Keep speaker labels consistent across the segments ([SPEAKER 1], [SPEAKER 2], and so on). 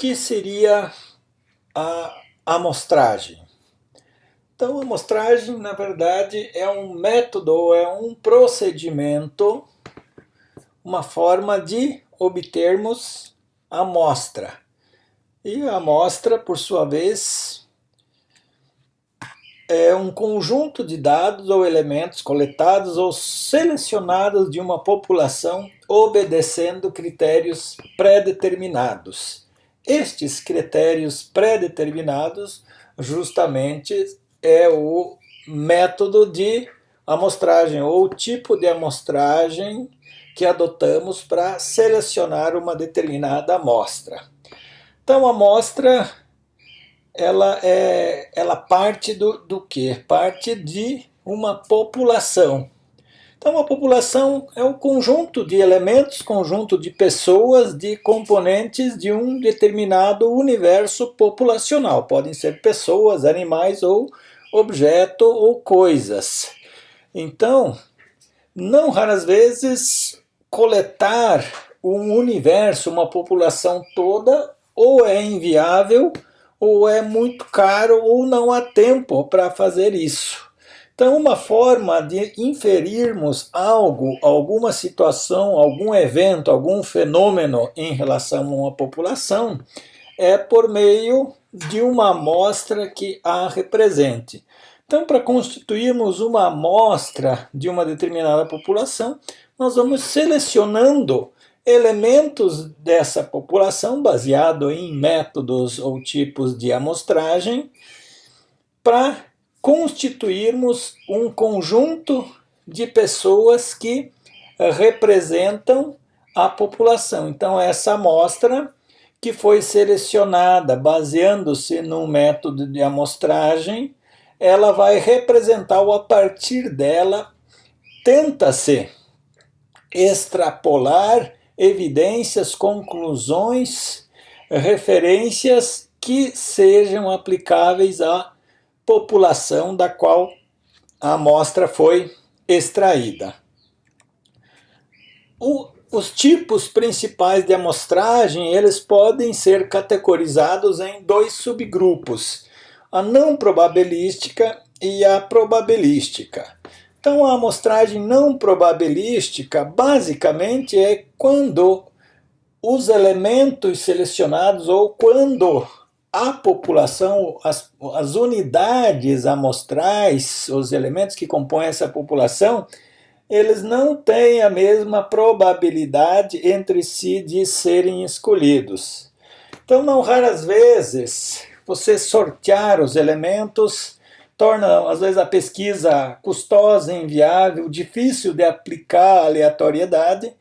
[SPEAKER 1] que seria a amostragem? Então, a amostragem, na verdade, é um método, é um procedimento, uma forma de obtermos amostra. E a amostra, por sua vez, é um conjunto de dados ou elementos coletados ou selecionados de uma população obedecendo critérios pré-determinados. Estes critérios pré-determinados justamente é o método de amostragem ou tipo de amostragem que adotamos para selecionar uma determinada amostra. Então a amostra ela, é, ela parte do, do que? Parte de uma população. Então a população é um conjunto de elementos, conjunto de pessoas, de componentes de um determinado universo populacional. Podem ser pessoas, animais ou objeto ou coisas. Então, não raras vezes coletar um universo, uma população toda, ou é inviável, ou é muito caro, ou não há tempo para fazer isso. Então, uma forma de inferirmos algo, alguma situação, algum evento, algum fenômeno em relação a uma população é por meio de uma amostra que a represente. Então, para constituirmos uma amostra de uma determinada população, nós vamos selecionando elementos dessa população baseado em métodos ou tipos de amostragem para constituirmos um conjunto de pessoas que eh, representam a população. Então essa amostra que foi selecionada baseando-se num método de amostragem, ela vai representar ou a partir dela tenta-se extrapolar evidências, conclusões, referências que sejam aplicáveis à população da qual a amostra foi extraída. O, os tipos principais de amostragem eles podem ser categorizados em dois subgrupos, a não probabilística e a probabilística. Então a amostragem não probabilística basicamente é quando os elementos selecionados ou quando a população, as, as unidades amostrais, os elementos que compõem essa população, eles não têm a mesma probabilidade entre si de serem escolhidos. Então, não raras vezes, você sortear os elementos torna, às vezes, a pesquisa custosa, inviável, difícil de aplicar aleatoriedade.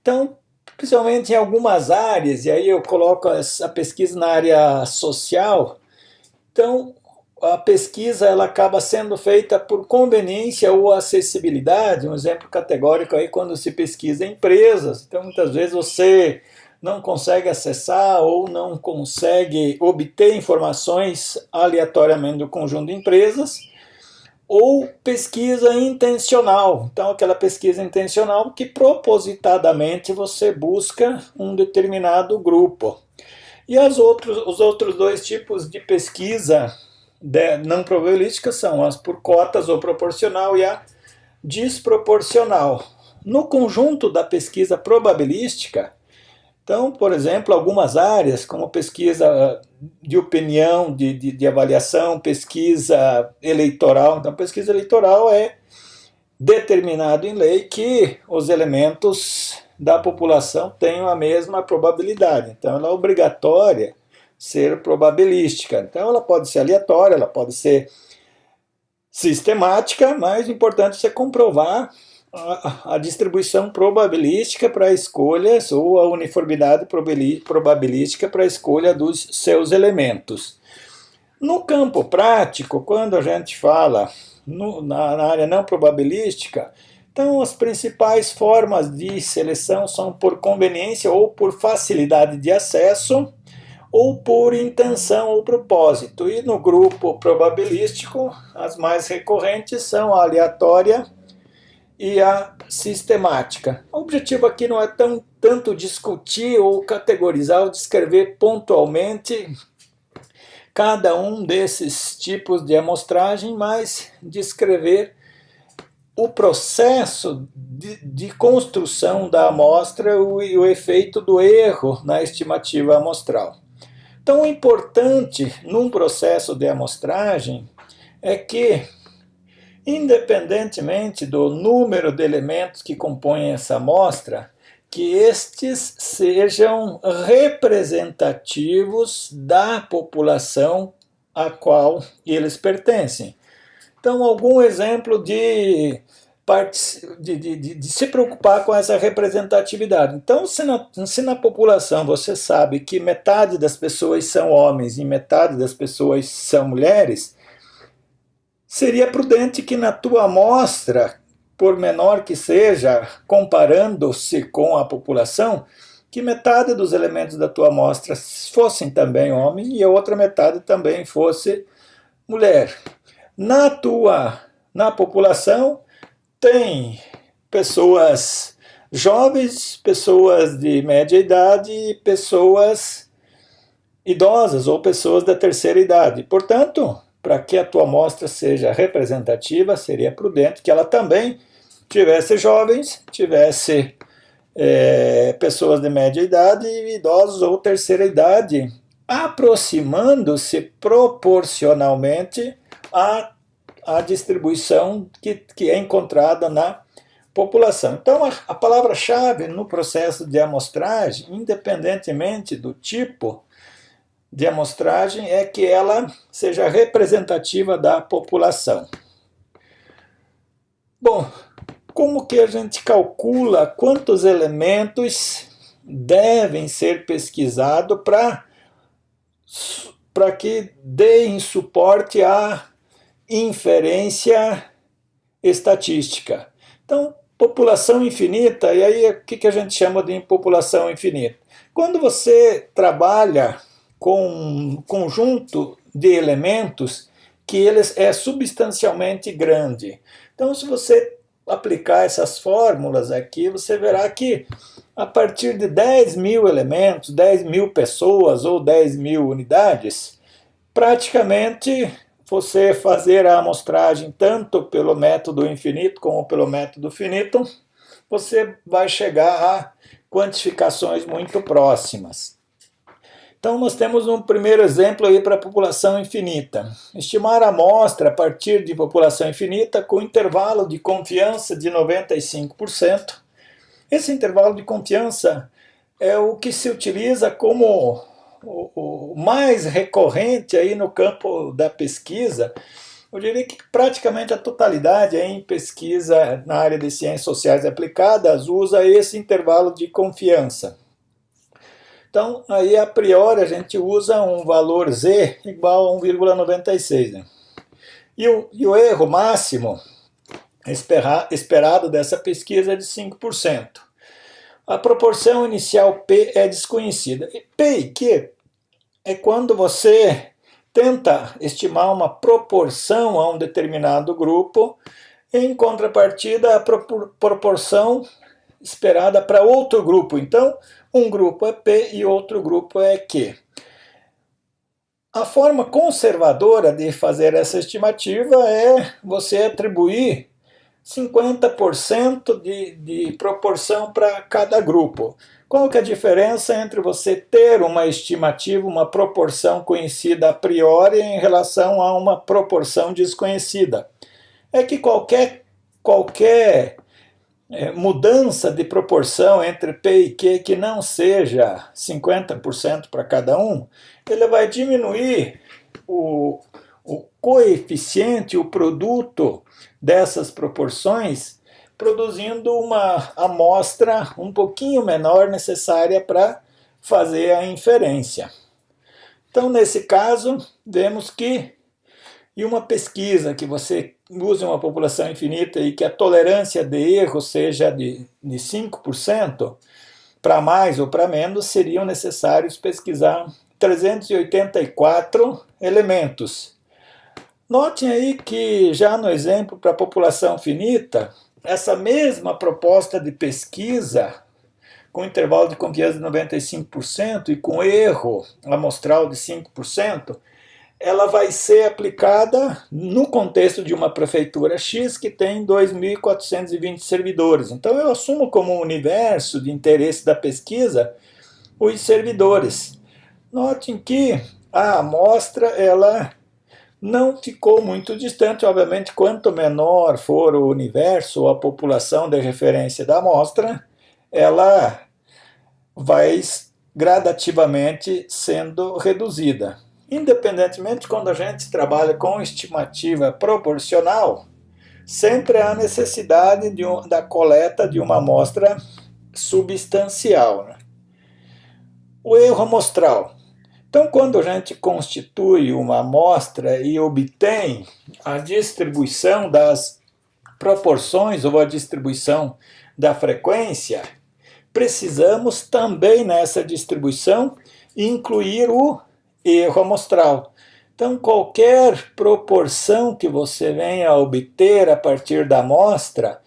[SPEAKER 1] Então, principalmente em algumas áreas, e aí eu coloco essa pesquisa na área social, então a pesquisa ela acaba sendo feita por conveniência ou acessibilidade, um exemplo categórico aí quando se pesquisa empresas, então muitas vezes você não consegue acessar ou não consegue obter informações aleatoriamente do conjunto de empresas, ou pesquisa intencional. Então, aquela pesquisa intencional que propositadamente você busca um determinado grupo. E as outros, os outros dois tipos de pesquisa de, não probabilística são as por cotas ou proporcional e a desproporcional. No conjunto da pesquisa probabilística, então, por exemplo, algumas áreas, como pesquisa de opinião, de, de, de, avaliação, pesquisa eleitoral. Então, pesquisa eleitoral é determinado em lei que os elementos da população tenham a mesma probabilidade. Então, ela é obrigatória ser probabilística. Então, ela pode ser aleatória, ela pode ser sistemática, mas o importante é você comprovar a, a distribuição probabilística para escolhas ou a uniformidade probabilística para a escolha dos seus elementos. No campo prático, quando a gente fala no, na, na área não probabilística, então as principais formas de seleção são por conveniência ou por facilidade de acesso, ou por intenção ou propósito. E no grupo probabilístico, as mais recorrentes são a aleatória e a sistemática. O objetivo aqui não é tão, tanto discutir ou categorizar ou descrever pontualmente cada um desses tipos de amostragem, mas descrever o processo de, de construção da amostra e o efeito do erro na estimativa amostral. Então, o importante num processo de amostragem é que, independentemente do número de elementos que compõem essa amostra, que estes sejam representativos da população a qual eles pertencem. Então, algum exemplo de, de, de, de, se preocupar com essa representatividade. Então, se na, se na população você sabe que metade das pessoas são homens e metade das pessoas são mulheres, seria prudente que na tua amostra, por menor que seja, comparando-se com a população, que metade dos elementos da tua amostra fossem também homem e a outra metade também fosse mulher na tua na população tem pessoas jovens, pessoas de média idade e pessoas idosas ou pessoas da terceira idade. Portanto, para que a tua amostra seja representativa, seria prudente que ela também tivesse jovens, tivesse é, pessoas de média idade, idosos ou terceira idade, aproximando-se proporcionalmente a, a distribuição que, que é encontrada na população. Então, a, a palavra-chave no processo de amostragem, independentemente do tipo de amostragem, é que ela seja representativa da população. Bom, como que a gente calcula quantos elementos devem ser pesquisados para que deem suporte à inferência estatística. Então, população infinita, e aí o que, que a gente chama de população infinita? Quando você trabalha com um conjunto de elementos que eles é substancialmente grande. Então, se você aplicar essas fórmulas aqui, você verá que a partir de 10 mil elementos, 10 mil pessoas ou 10 mil unidades, praticamente você fazer a amostragem tanto pelo método infinito como pelo método finito, você vai chegar a quantificações muito próximas. Então nós temos um primeiro exemplo aí para a população infinita. Estimar a amostra a partir de população infinita com intervalo de confiança de 95%. Esse intervalo de confiança é o que se utiliza como o, mais recorrente aí no campo da pesquisa, eu diria que praticamente a totalidade em pesquisa na área de ciências sociais aplicadas usa esse intervalo de confiança. Então, aí a priori a gente usa um valor z igual a 1,96. Né? E, o, e o erro máximo esperado dessa pesquisa é de 5%. A proporção inicial P é desconhecida. P e Q é quando você tenta estimar uma proporção a um determinado grupo, em contrapartida a proporção esperada para outro grupo. Então, um grupo é P e outro grupo é Q. A forma conservadora de fazer essa estimativa é você atribuir 50% de, de proporção para cada grupo. Qual que é a diferença entre você ter uma estimativa, uma proporção conhecida a priori em relação a uma proporção desconhecida? É que qualquer, qualquer é, mudança de proporção entre P e Q que não seja 50% para cada um, ele vai diminuir o, o coeficiente, o produto dessas proporções, produzindo uma amostra um pouquinho menor necessária para fazer a inferência. Então, nesse caso, vemos que em uma pesquisa que você use uma população infinita e que a tolerância de erro seja de, de 5%, para mais ou para menos, seriam necessários pesquisar 384 elementos. Notem aí que já no exemplo para a população finita, essa mesma proposta de pesquisa, com intervalo de confiança de 95% e com erro amostral de 5%, ela vai ser aplicada no contexto de uma prefeitura X que tem 2.420 servidores. Então eu assumo como universo de interesse da pesquisa os servidores. Notem que a amostra ela não ficou muito distante, obviamente, quanto menor for o universo ou a população de referência da amostra, ela vai gradativamente sendo reduzida. Independentemente, quando a gente trabalha com estimativa proporcional, sempre há necessidade de um, da coleta de uma amostra substancial. Né? O erro amostral. Então, quando a gente constitui uma amostra e obtém a distribuição das proporções ou a distribuição da frequência, precisamos também nessa distribuição incluir o erro amostral. Então, qualquer proporção que você venha a obter a partir da amostra,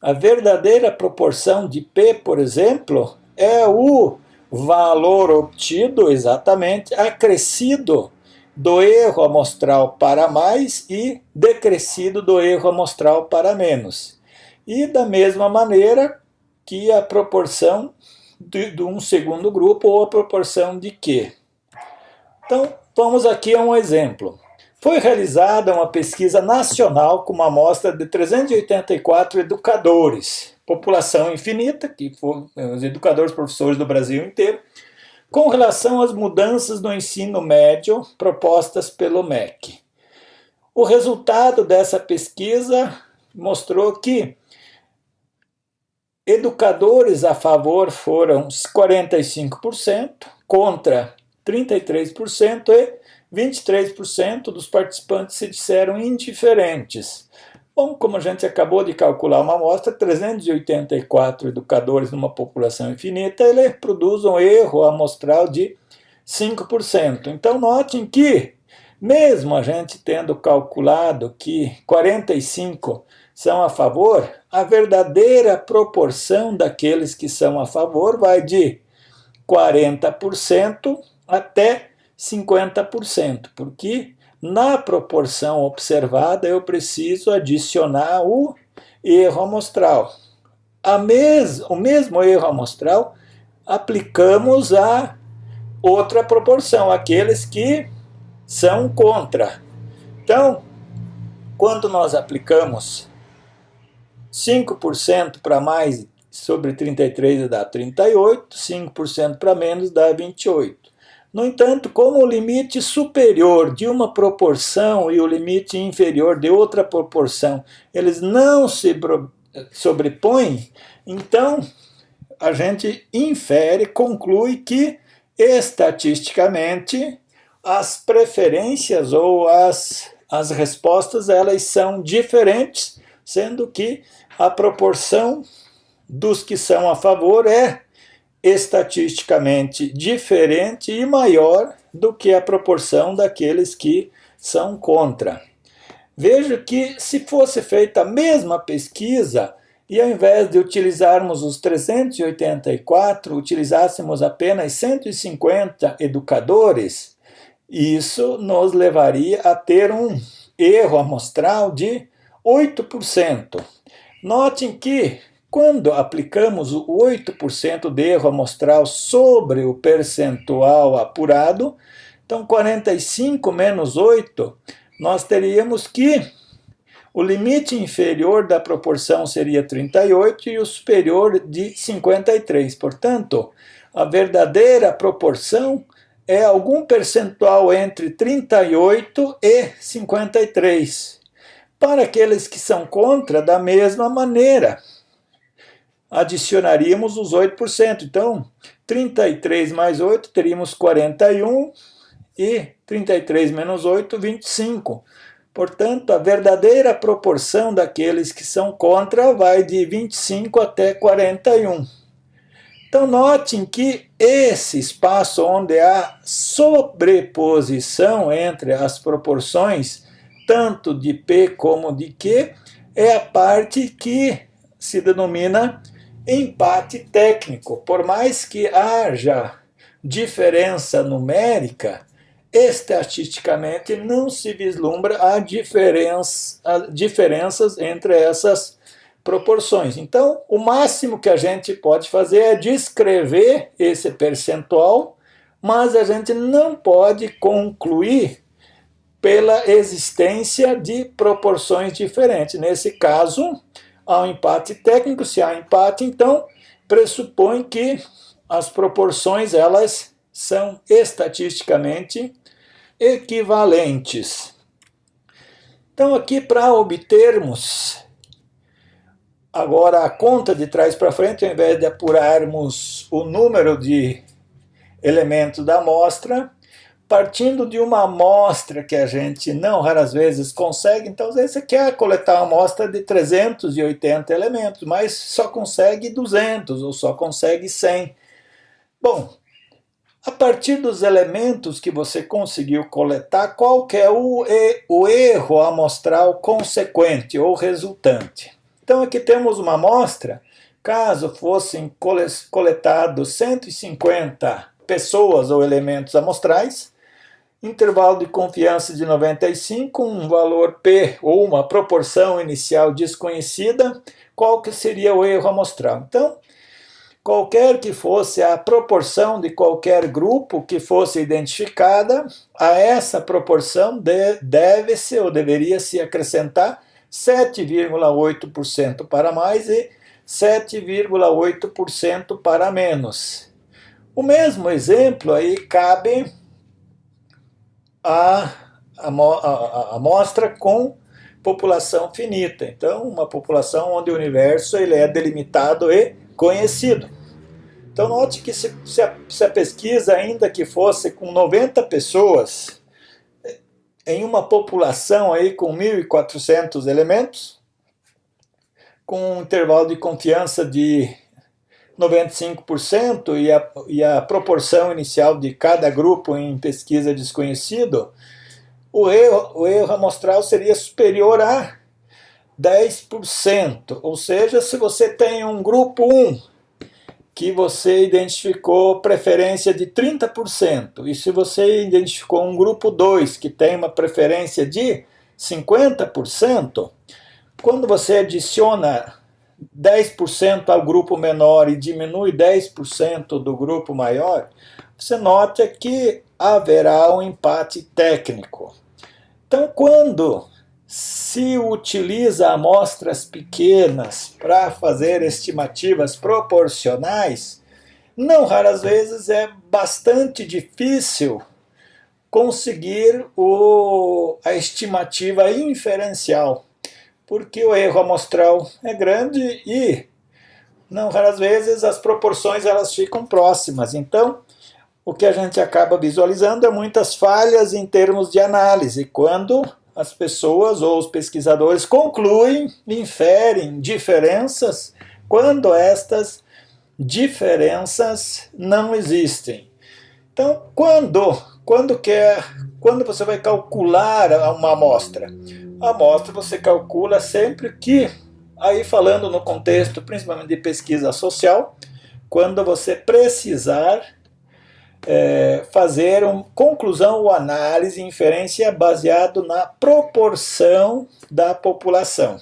[SPEAKER 1] a verdadeira proporção de P, por exemplo, é o valor obtido exatamente acrescido do erro amostral para mais e decrescido do erro amostral para menos. E da mesma maneira que a proporção de, de um segundo grupo ou a proporção de Q. Então, vamos aqui a um exemplo. Foi realizada uma pesquisa nacional com uma amostra de 384 educadores população infinita, que foram é, os educadores professores do Brasil inteiro, com relação às mudanças no ensino médio propostas pelo MEC. O resultado dessa pesquisa mostrou que educadores a favor foram 45%, contra 33% e 23% dos participantes se disseram indiferentes. Bom, como a gente acabou de calcular uma amostra, 384 educadores numa população infinita, ele produz um erro amostral de 5%. Então notem que, mesmo a gente tendo calculado que 45 são a favor, a verdadeira proporção daqueles que são a favor vai de 40% até 50%, porque na proporção observada, eu preciso adicionar o erro amostral. A mes o mesmo erro amostral aplicamos a outra proporção, aqueles que são contra. Então, quando nós aplicamos 5% para mais sobre 33 dá 38, 5% para menos dá 28. No entanto, como o limite superior de uma proporção e o limite inferior de outra proporção, eles não se sobrepõem, então a gente infere, conclui que estatisticamente as preferências ou as, as respostas elas são diferentes, sendo que a proporção dos que são a favor é estatisticamente diferente e maior do que a proporção daqueles que são contra. Veja que se fosse feita a mesma pesquisa, e ao invés de utilizarmos os 384, utilizássemos apenas 150 educadores, isso nos levaria a ter um erro amostral de 8%. Notem que quando aplicamos o 8% de erro amostral sobre o percentual apurado, então 45 menos 8, nós teríamos que o limite inferior da proporção seria 38 e o superior de 53. Portanto, a verdadeira proporção é algum percentual entre 38 e 53. Para aqueles que são contra, da mesma maneira, adicionaríamos os 8%. Então, 33 mais 8, teríamos 41 e 33 menos 8, 25. Portanto, a verdadeira proporção daqueles que são contra vai de 25 até 41. Então, notem que esse espaço onde há sobreposição entre as proporções, tanto de P como de Q, é a parte que se denomina empate técnico. Por mais que haja diferença numérica, estatisticamente não se vislumbra a diferença, a diferenças entre essas proporções. Então, o máximo que a gente pode fazer é descrever esse percentual, mas a gente não pode concluir pela existência de proporções diferentes. Nesse caso, há um empate técnico, se há empate, então pressupõe que as proporções elas são estatisticamente equivalentes. Então aqui para obtermos agora a conta de trás para frente, ao invés de apurarmos o número de elementos da amostra, partindo de uma amostra que a gente não raras vezes consegue, então às vezes você quer coletar uma amostra de 380 elementos, mas só consegue 200 ou só consegue 100. Bom, a partir dos elementos que você conseguiu coletar, qual é o, o erro amostral consequente ou resultante? Então aqui temos uma amostra, caso fossem coletados 150 pessoas ou elementos amostrais, intervalo de confiança de 95, um valor P ou uma proporção inicial desconhecida, qual que seria o erro amostral? Então, qualquer que fosse a proporção de qualquer grupo que fosse identificada, a essa proporção de, deve-se ou deveria se acrescentar 7,8% para mais e 7,8% para menos. O mesmo exemplo aí cabe a, amostra com população finita. Então, uma população onde o universo ele é delimitado e conhecido. Então, note que se, se, a, se a pesquisa, ainda que fosse com 90 pessoas, em uma população aí com 1.400 elementos, com um intervalo de confiança de 95% e a, e a proporção inicial de cada grupo em pesquisa desconhecido, o erro, o erro amostral seria superior a 10%. Ou seja, se você tem um grupo 1 que você identificou preferência de 30%, e se você identificou um grupo 2 que tem uma preferência de 50%, quando você adiciona 10% ao grupo menor e diminui 10% do grupo maior, você nota que haverá um empate técnico. Então, quando se utiliza amostras pequenas para fazer estimativas proporcionais, não raras vezes é bastante difícil conseguir o, a estimativa inferencial porque o erro amostral é grande e, não raras vezes, as proporções elas ficam próximas. Então, o que a gente acaba visualizando é muitas falhas em termos de análise, quando as pessoas ou os pesquisadores concluem, inferem diferenças, quando estas diferenças não existem. Então, quando, quando, quer, quando você vai calcular uma amostra? Amostra você calcula sempre que, aí falando no contexto principalmente de pesquisa social, quando você precisar é, fazer uma conclusão ou análise, inferência baseado na proporção da população.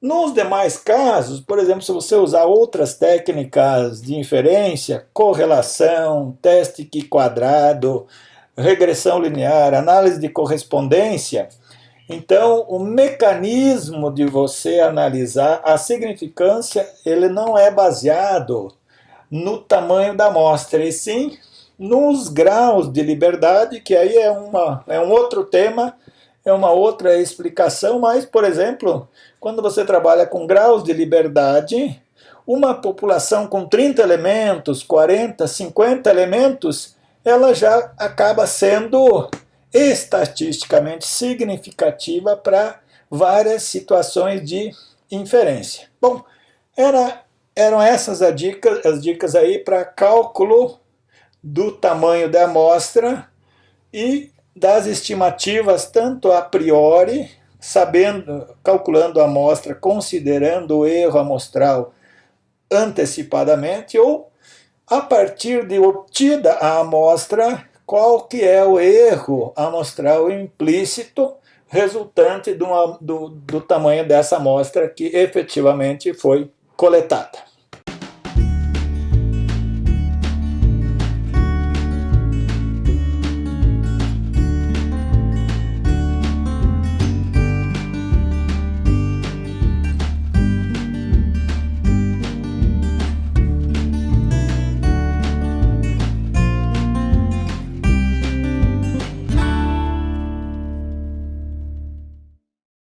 [SPEAKER 1] Nos demais casos, por exemplo, se você usar outras técnicas de inferência, correlação, teste quadrado, regressão linear, análise de correspondência, então, o mecanismo de você analisar a significância, ele não é baseado no tamanho da amostra, e sim nos graus de liberdade, que aí é, uma, é um outro tema, é uma outra explicação, mas, por exemplo, quando você trabalha com graus de liberdade, uma população com 30 elementos, 40, 50 elementos, ela já acaba sendo estatisticamente significativa para várias situações de inferência. Bom, era, eram essas as dicas, as dicas aí para cálculo do tamanho da amostra e das estimativas tanto a priori sabendo, calculando a amostra, considerando o erro amostral antecipadamente, ou a partir de obtida a amostra, qual que é o erro amostral implícito resultante do, do, do tamanho dessa amostra que efetivamente foi coletada.